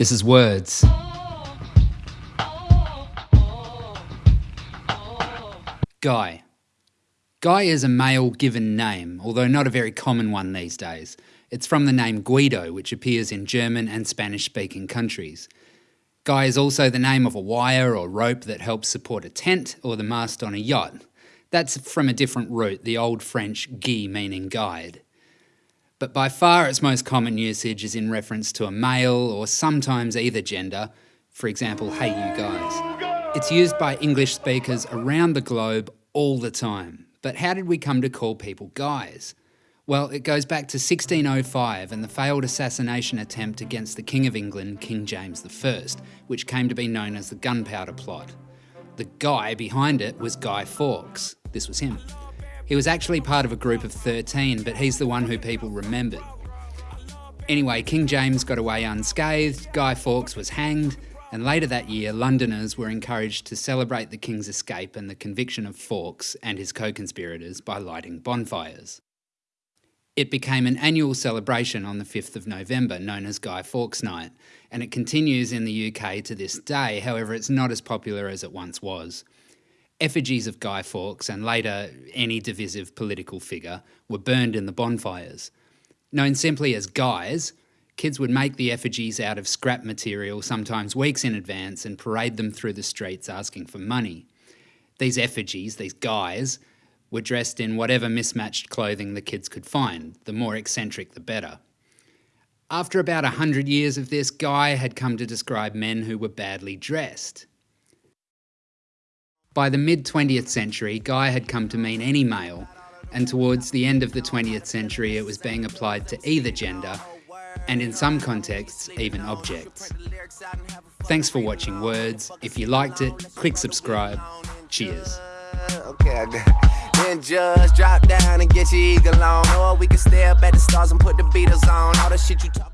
This is Words. Guy. Guy is a male given name, although not a very common one these days. It's from the name Guido, which appears in German and Spanish speaking countries. Guy is also the name of a wire or rope that helps support a tent or the mast on a yacht. That's from a different root, the Old French guy meaning guide. But by far its most common usage is in reference to a male or sometimes either gender, for example, hey you guys. It's used by English speakers around the globe all the time. But how did we come to call people guys? Well, it goes back to 1605 and the failed assassination attempt against the King of England, King James I, which came to be known as the Gunpowder Plot. The guy behind it was Guy Fawkes. This was him. He was actually part of a group of 13, but he's the one who people remembered. Anyway, King James got away unscathed, Guy Fawkes was hanged, and later that year, Londoners were encouraged to celebrate the King's escape and the conviction of Fawkes and his co conspirators by lighting bonfires. It became an annual celebration on the 5th of November, known as Guy Fawkes Night, and it continues in the UK to this day, however, it's not as popular as it once was. Effigies of Guy Fawkes and later any divisive political figure were burned in the bonfires. Known simply as guys, Kids would make the effigies out of scrap material, sometimes weeks in advance, and parade them through the streets asking for money. These effigies, these guys, were dressed in whatever mismatched clothing the kids could find, the more eccentric the better. After about a hundred years of this, Guy had come to describe men who were badly dressed. By the mid 20th century, Guy had come to mean any male, and towards the end of the 20th century, it was being applied to either gender, and in some contexts, even objects. Thanks for watching Words. If you liked it, click subscribe. Cheers. Okay, Then just drop down and get your eagle on. Or we can stay up at the stars and put the Beatles on. All the shit you talk